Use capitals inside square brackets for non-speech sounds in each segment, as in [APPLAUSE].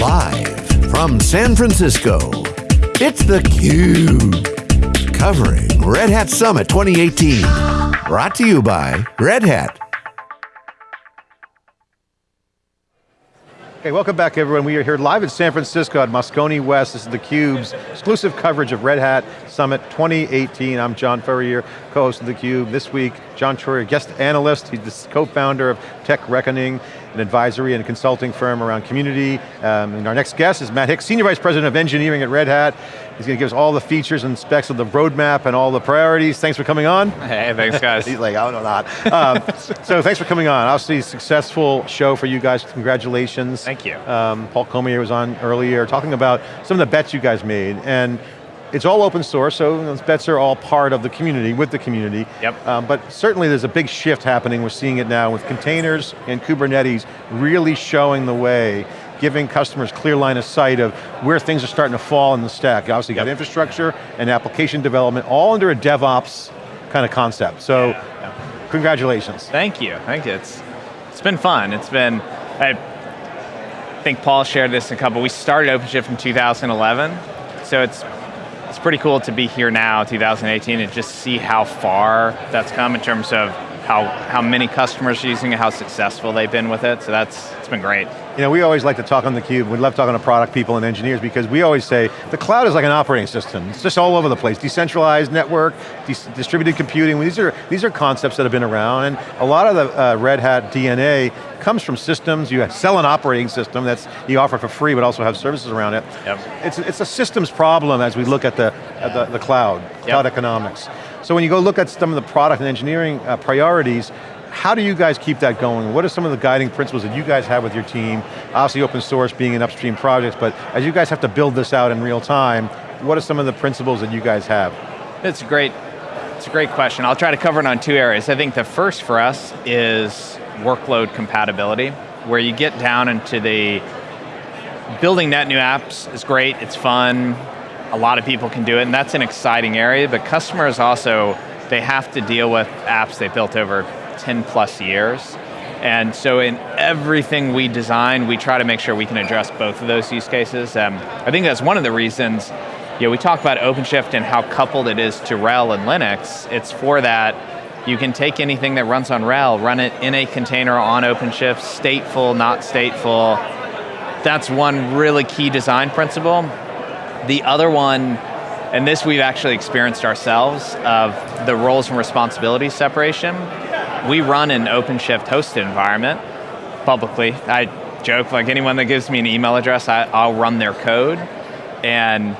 Live from San Francisco, it's theCUBE. Covering Red Hat Summit 2018. Brought to you by Red Hat. Okay, welcome back everyone. We are here live in San Francisco at Moscone West. This is theCUBE's exclusive coverage of Red Hat Summit 2018. I'm John Furrier, co-host of theCUBE. This week, John Troyer, guest analyst. He's the co-founder of Tech Reckoning, an advisory and consulting firm around community. Um, and our next guest is Matt Hicks, Senior Vice President of Engineering at Red Hat. He's going to give us all the features and specs of the roadmap and all the priorities. Thanks for coming on. Hey, thanks [LAUGHS] guys. He's like, oh no, not. Um, so thanks for coming on. Obviously, successful show for you guys. Congratulations. Thank you. Um, Paul Cormier was on earlier talking about some of the bets you guys made. and it's all open source, so those bets are all part of the community, with the community. Yep. Um, but certainly there's a big shift happening, we're seeing it now with containers and Kubernetes really showing the way, giving customers clear line of sight of where things are starting to fall in the stack. You obviously got infrastructure and application development, all under a DevOps kind of concept. So, Yeah. congratulations. Thank you, thank you. It's, it's been fun. It's been, I think Paul shared this in a couple, we started OpenShift in 2011, so it's, it's pretty cool to be here now, 2018, and just see how far that's come in terms of how, how many customers are using it, how successful they've been with it, so that's, it's been great. You know, we always like to talk on theCUBE, we love talking to product people and engineers because we always say, the cloud is like an operating system. It's just all over the place. Decentralized network, dis distributed computing, these are, these are concepts that have been around and a lot of the uh, Red Hat DNA comes from systems, you sell an operating system that's, you offer for free but also have services around it. Yep. It's, it's a systems problem as we look at the, at the, the cloud, cloud economics. So when you go look at some of the product and engineering uh, priorities, how do you guys keep that going? What are some of the guiding principles that you guys have with your team? Obviously open source being an upstream project, but as you guys have to build this out in real time, what are some of the principles that you guys have? It's a great, it's a great question. I'll try to cover it on two areas. I think the first for us is workload compatibility, where you get down into the, building net new apps is great, it's fun, a lot of people can do it, and that's an exciting area, but customers also, they have to deal with apps they built over 10 plus years. And so in everything we design, we try to make sure we can address both of those use cases. Um, I think that's one of the reasons, you know, we talk about OpenShift and how coupled it is to RHEL and Linux. It's for that, you can take anything that runs on RHEL, run it in a container on OpenShift, stateful, not stateful. That's one really key design principle. The other one, and this we've actually experienced ourselves, of the roles and responsibilities separation. We run an OpenShift hosted environment publicly. I joke, like anyone that gives me an email address, I, I'll run their code. And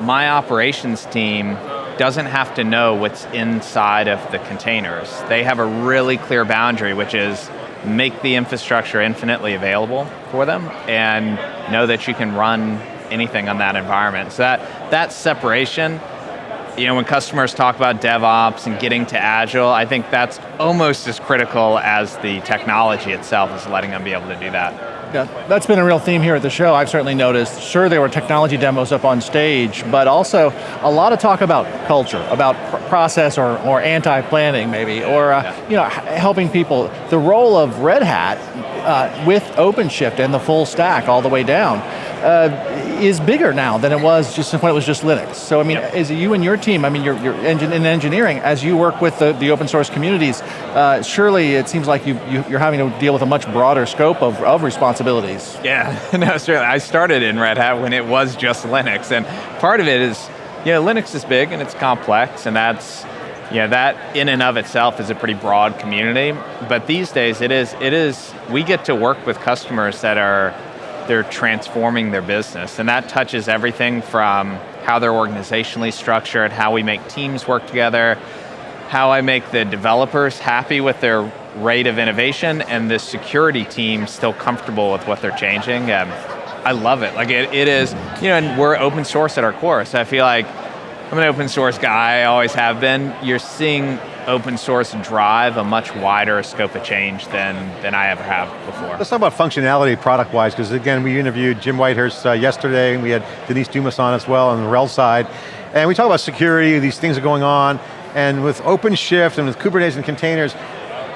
my operations team doesn't have to know what's inside of the containers. They have a really clear boundary, which is make the infrastructure infinitely available for them and know that you can run anything on that environment. So that, that separation, you know, when customers talk about DevOps and getting to Agile, I think that's almost as critical as the technology itself is letting them be able to do that. Yeah, that's been a real theme here at the show, I've certainly noticed. Sure, there were technology demos up on stage, but also a lot of talk about culture, about pr process or, or anti-planning maybe, or uh, Yeah. you know, helping people. The role of Red Hat uh, with OpenShift and the full stack all the way down uh, is bigger now than it was just when it was just Linux. So I mean, Yep. is it you and your team, I mean, you're, you're engin in engineering, as you work with the, the open source communities, uh, surely it seems like you, you, you're having to deal with a much broader scope of, of responsibilities. Yeah, [LAUGHS] no, certainly. I started in Red Hat when it was just Linux, and part of it is, you know, Linux is big and it's complex, and that's, you know, that in and of itself is a pretty broad community. But these days, it is, it is, we get to work with customers that are, they're transforming their business, and that touches everything from how they're organizationally structured, how we make teams work together, how I make the developers happy with their rate of innovation and the security team still comfortable with what they're changing. Um, I love it. Like it, it is, you know, and we're open source at our core, so I feel like I'm an open source guy, I always have been. You're seeing open source drive a much wider scope of change than, than I ever have before. Let's talk about functionality product-wise, because again, we interviewed Jim Whitehurst uh, yesterday, and we had Denise Dumas on as well on the RHEL side, and we talk about security, these things are going on, and with OpenShift and with Kubernetes and containers,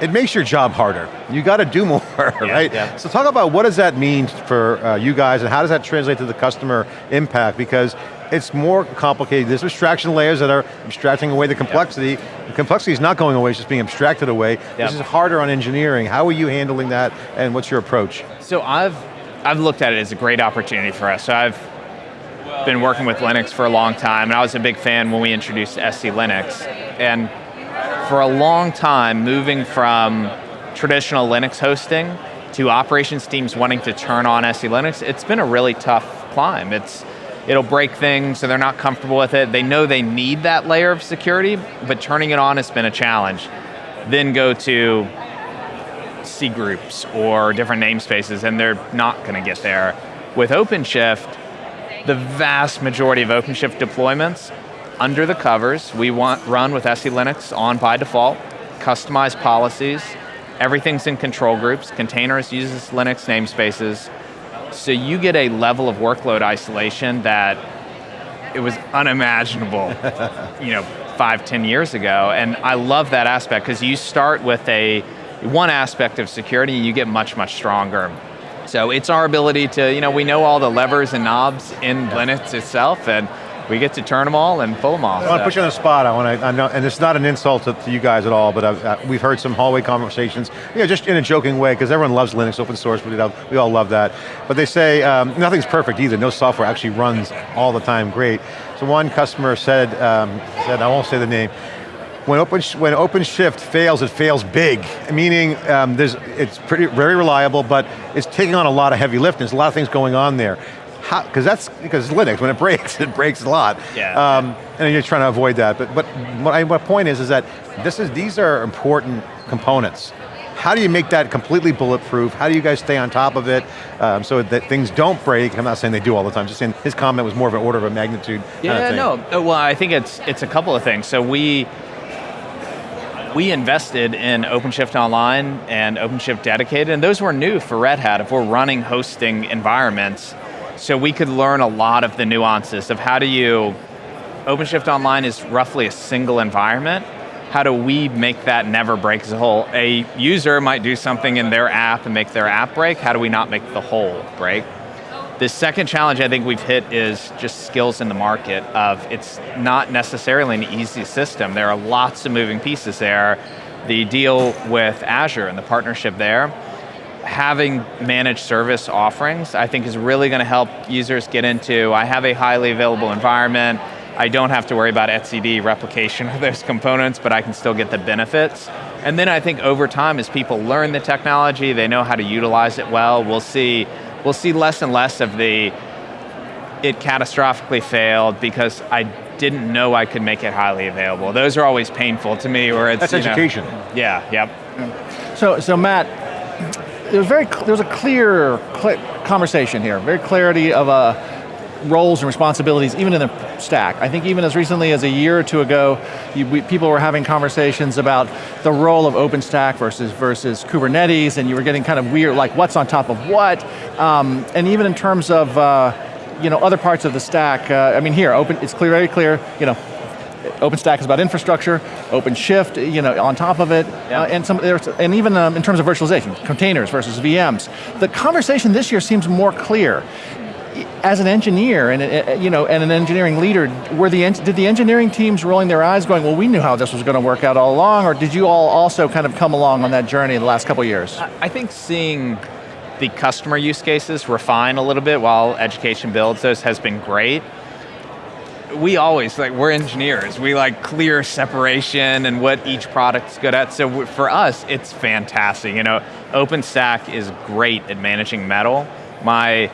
it makes your job harder. You got to do [LAUGHS] more, right? yeah. So talk about what does that mean for uh, you guys and how does that translate to the customer impact? Because it's more complicated. There's abstraction layers that are abstracting away the complexity. The complexity is not going away, it's just being abstracted away. This is harder on engineering. How are you handling that and what's your approach? So I've, I've looked at it as a great opportunity for us. So I've been working with Linux for a long time, and I was a big fan when we introduced SE Linux. And for a long time, moving from traditional Linux hosting to operations teams wanting to turn on SE Linux, it's been a really tough climb. It's, it'll break things, so they're not comfortable with it. They know they need that layer of security, but turning it on has been a challenge. Then go to C groups or different namespaces, and they're not going to get there. With OpenShift, the vast majority of OpenShift deployments, under the covers, we want run with SE Linux on by default, customized policies, everything's in control groups, containers uses Linux namespaces, so you get a level of workload isolation that it was unimaginable, [LAUGHS] you know, five, ten years ago, and I love that aspect because you start with a one aspect of security, you get much, much stronger. So it's our ability to, you know, we know all the levers and knobs in Linux itself, and we get to turn them all and pull them off. I want to put you on the spot. I want to, I know, and it's not an insult to, to you guys at all, but I've, uh, we've heard some hallway conversations, you know, just in a joking way, because everyone loves Linux, open source, we, we all love that. But they say um, nothing's perfect either. No software actually runs all the time great. So one customer said, um, said I won't say the name, when, Open, when OpenShift fails, it fails big, meaning um, there's, it's pretty, very reliable, but it's taking on a lot of heavy lifting. There's a lot of things going on there because that's because Linux when it [LAUGHS] breaks, it breaks a lot. Yeah. Um, and you're trying to avoid that. But but my, my point is is that this is these are important components. How do you make that completely bulletproof? How do you guys stay on top of it um, so that things don't break? I'm not saying they do all the time, just saying his comment was more of an order of a magnitude Yeah, no, uh, well I think it's, it's a couple of things. So we, we invested in OpenShift Online and OpenShift Dedicated, and those were new for Red Hat if we're running hosting environments so we could learn a lot of the nuances of how do you, OpenShift Online is roughly a single environment. How do we make that never break as a whole? A user might do something in their app and make their app break. How do we not make the whole break? The second challenge I think we've hit is just skills in the market of it's not necessarily an easy system. There are lots of moving pieces there. The deal with Azure and the partnership there, having managed service offerings, I think is really going to help users get into, I have a highly available environment, I don't have to worry about etcd replication [LAUGHS] of those components, but I can still get the benefits. And then I think over time, as people learn the technology, they know how to utilize it well, we'll see, we'll see less and less of the, it catastrophically failed because I didn't know I could make it highly available. Those are always painful to me where it's- That's education. Know, yeah, yep. So, so Matt, there's very there's a clear cl conversation here, very clarity of uh, roles and responsibilities, even in the stack. I think even as recently as a year or two ago, you, we, people were having conversations about the role of OpenStack versus versus Kubernetes, and you were getting kind of weird, like what's on top of what, um, and even in terms of uh, you know other parts of the stack. Uh, I mean, here, open, it's clear, very clear. You know, OpenStack is about infrastructure, OpenShift, you know, on top of it, yeah. uh, and some, and even um, in terms of virtualization, containers versus VMs. The conversation this year seems more clear. As an engineer and uh, you know and an engineering leader, were the did the engineering teams rolling their eyes, going, "Well, we knew how this was going to work out all along," or did you all also kind of come along on that journey the last couple years? I think seeing the customer use cases refine a little bit while education builds those has been great we always, like we're engineers, we like clear separation and what each product's good at, so for us, it's fantastic. You know, OpenStack is great at managing metal. My,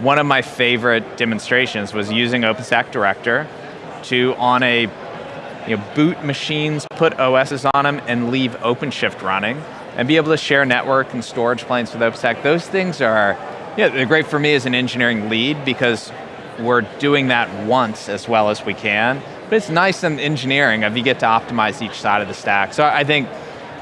one of my favorite demonstrations was using OpenStack Director to, on a, you know, boot machines, put OSs on them and leave OpenShift running and be able to share network and storage planes with OpenStack. Those things are, yeah, they're great for me as an engineering lead because we're doing that once as well as we can. But it's nice in engineering if you get to optimize each side of the stack. So I think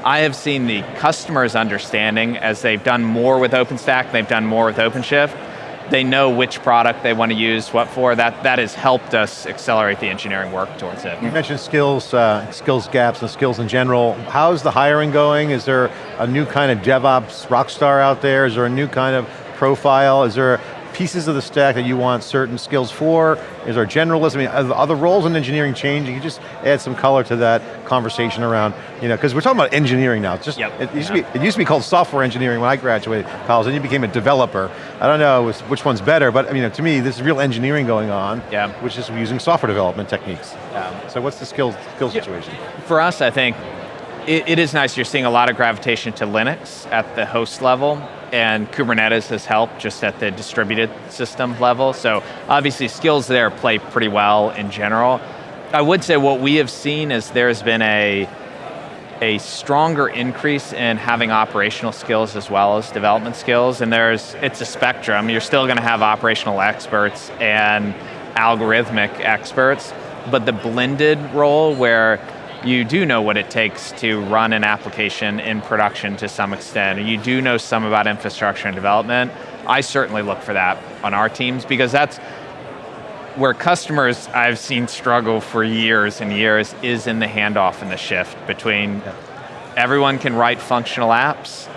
I have seen the customers understanding as they've done more with OpenStack, they've done more with OpenShift, they know which product they want to use, what for. That, that has helped us accelerate the engineering work towards it. You mentioned skills, uh, skills gaps and skills in general. How's the hiring going? Is there a new kind of DevOps rock star out there? Is there a new kind of profile? Is there pieces of the stack that you want certain skills for? Is there generalism? I mean, are the roles in engineering changing? You just add some color to that conversation around, you know, because we're talking about engineering now. It's just, yep. it, used to be, it used to be called software engineering when I graduated college, and you became a developer. I don't know which one's better, but I mean, to me, this is real engineering going on, yeah. which is using software development techniques. Yeah. So what's the skill, skill situation? For us, I think, it, it is nice, you're seeing a lot of gravitation to Linux at the host level, and Kubernetes has helped just at the distributed system level. So obviously skills there play pretty well in general. I would say what we have seen is there's been a, a stronger increase in having operational skills as well as development skills, and there's, it's a spectrum. You're still going to have operational experts and algorithmic experts, but the blended role where you do know what it takes to run an application in production to some extent. and You do know some about infrastructure and development. I certainly look for that on our teams because that's where customers I've seen struggle for years and years is in the handoff and the shift between everyone can write functional apps,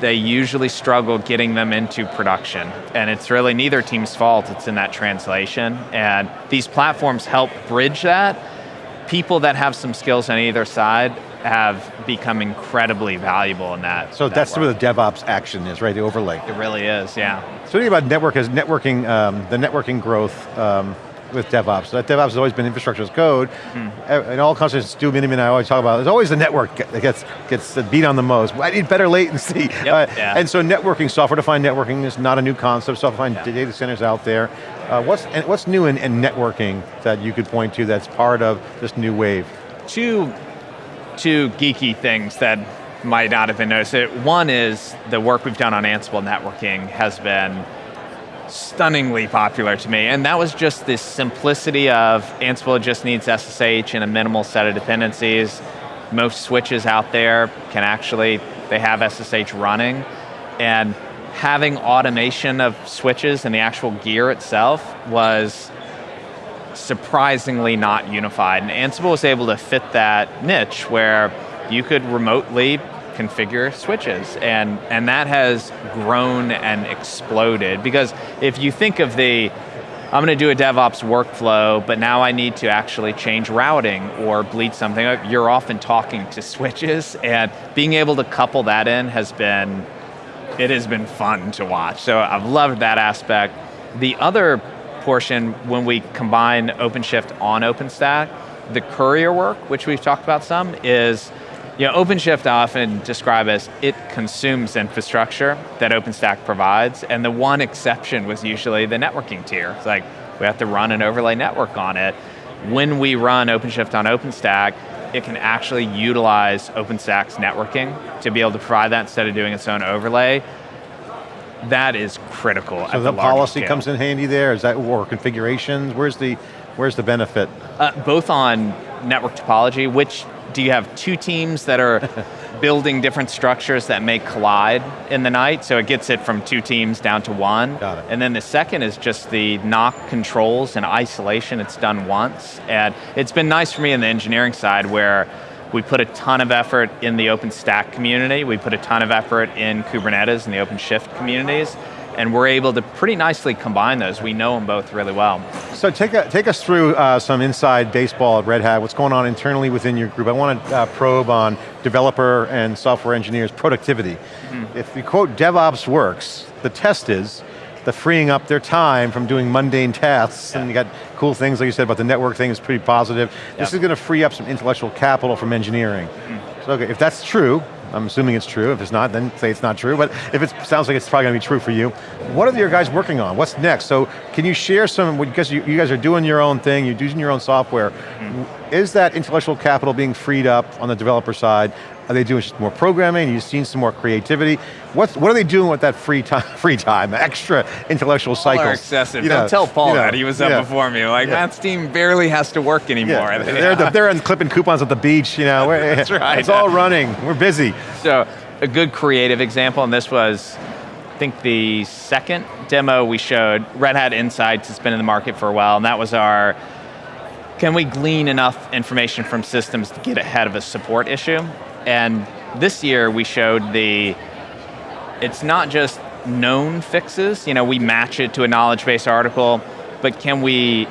they usually struggle getting them into production. And it's really neither team's fault, it's in that translation. And these platforms help bridge that, people that have some skills on either side have become incredibly valuable in that. So that that's work. where the DevOps action is, right? The overlay. It really is, yeah. So think about network as networking, um, the networking growth um, with DevOps. That DevOps has always been infrastructure as code. Mm. In all conversations, Stu Miniman and I always talk about, there's always the network that gets, gets beat on the most. I need better latency. Yep, uh, yeah. And so networking, software-defined networking is not a new concept, software-defined yeah. data centers out there. Uh, what's, what's new in, in networking that you could point to that's part of this new wave? Two, two geeky things that might not have been noticed. One is the work we've done on Ansible networking has been stunningly popular to me, and that was just the simplicity of Ansible just needs SSH and a minimal set of dependencies. Most switches out there can actually, they have SSH running, and having automation of switches and the actual gear itself was surprisingly not unified. And Ansible was able to fit that niche where you could remotely configure switches and, and that has grown and exploded because if you think of the, I'm going to do a DevOps workflow, but now I need to actually change routing or bleed something, you're often talking to switches and being able to couple that in has been, it has been fun to watch. So I've loved that aspect. The other portion, when we combine OpenShift on OpenStack, the Kuryr work, which we've talked about some, is you know, OpenShift I often describe as it consumes infrastructure that OpenStack provides, and the one exception was usually the networking tier. It's like, we have to run an overlay network on it. When we run OpenShift on OpenStack, it can actually utilize OpenStack's networking to be able to provide that instead of doing its own overlay. That is critical. So the, the policy scale. comes in handy there. Is that or configurations? Where's the where's the benefit? Uh, both on network topology, which do you have two teams that are [LAUGHS] building different structures that may collide in the night, so it gets it from two teams down to one. Got it. And then the second is just the knock controls and isolation, it's done once. And it's been nice for me in the engineering side where we put a ton of effort in the OpenStack community, we put a ton of effort in Kubernetes and the OpenShift communities, and we're able to pretty nicely combine those. We know them both really well. So take, a, take us through uh, some inside baseball at Red Hat, what's going on internally within your group. I want to uh, probe on developer and software engineers productivity. Mm -hmm. If you quote DevOps works, the test is the freeing up their time from doing mundane tasks, yeah. and you got cool things like you said about the network thing is pretty positive. This is going to free up some intellectual capital from engineering. Mm. So okay, if that's true, I'm assuming it's true. If it's not, then say it's not true. But if it sounds like it's probably going to be true for you, what are your guys working on? What's next? So can you share some, because you, you guys are doing your own thing, you're using your own software. Mm -hmm. Is that intellectual capital being freed up on the developer side? Are they doing more programming? You've seen some more creativity. What's, what are they doing with that free time, [LAUGHS] free time, extra intellectual All cycles? Are excessive. You know, Don't tell Paul you know, that, he was up yeah. before me. Like, yeah. Matt's team barely has to work anymore. Yeah. [LAUGHS] They're, the, they're clipping coupons at the beach, you know. [LAUGHS] That's right. It's all running, we're busy. So, a good creative example, and this was, I think the second demo we showed, Red Hat Insights has been in the market for a while, and that was our, can we glean enough information from systems to get ahead of a support issue? And this year we showed the, it's not just known fixes, you know, we match it to a knowledge base article, but can we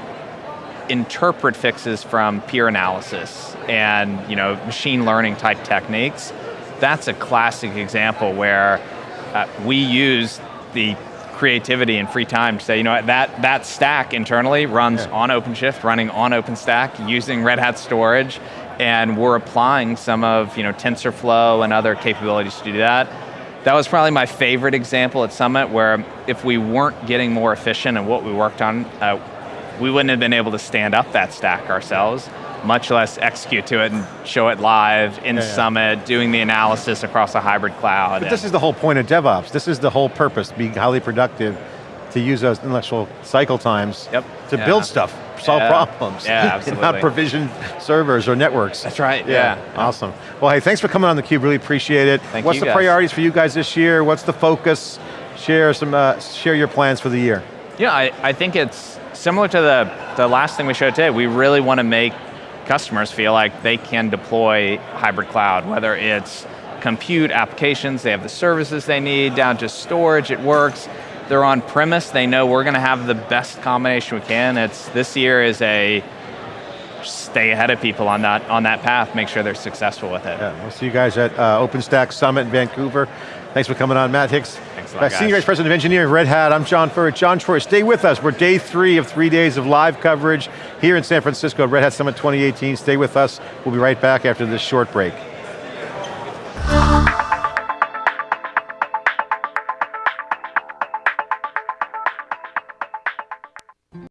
interpret fixes from peer analysis and you know, machine learning type techniques? That's a classic example where uh, we use the creativity and free time to say, you know, that, that stack internally runs yeah. on OpenShift, running on OpenStack, using Red Hat storage, and we're applying some of you know, TensorFlow and other capabilities to do that. That was probably my favorite example at Summit where if we weren't getting more efficient in what we worked on, uh, we wouldn't have been able to stand up that stack ourselves, much less execute to it and show it live in yeah, Summit, doing the analysis across a hybrid cloud. But this is the whole point of DevOps. This is the whole purpose, being highly productive to use those intellectual cycle times yep. to yeah. build stuff, solve problems. Yeah, [LAUGHS] absolutely. not provision servers or networks. That's right, yeah. yeah. Awesome. Well, hey, thanks for coming on theCUBE, really appreciate it. Thank What's the guys. priorities for you guys this year? What's the focus? Share some, uh, share your plans for the year. Yeah, I, I think it's similar to the, the last thing we showed today. We really want to make customers feel like they can deploy hybrid cloud, whether it's compute applications, they have the services they need, down to storage, it works they're on premise, they know we're going to have the best combination we can. It's This year is a stay ahead of people on that, on that path, make sure they're successful with it. Yeah, we'll see you guys at uh, OpenStack Summit in Vancouver. Thanks for coming on, Matt Hicks. Thanks a lot, Senior Vice President of Engineering, Red Hat. I'm John Furrier. John Troyer, stay with us. We're day three of three days of live coverage here in San Francisco, Red Hat Summit 2018. Stay with us. We'll be right back after this short break.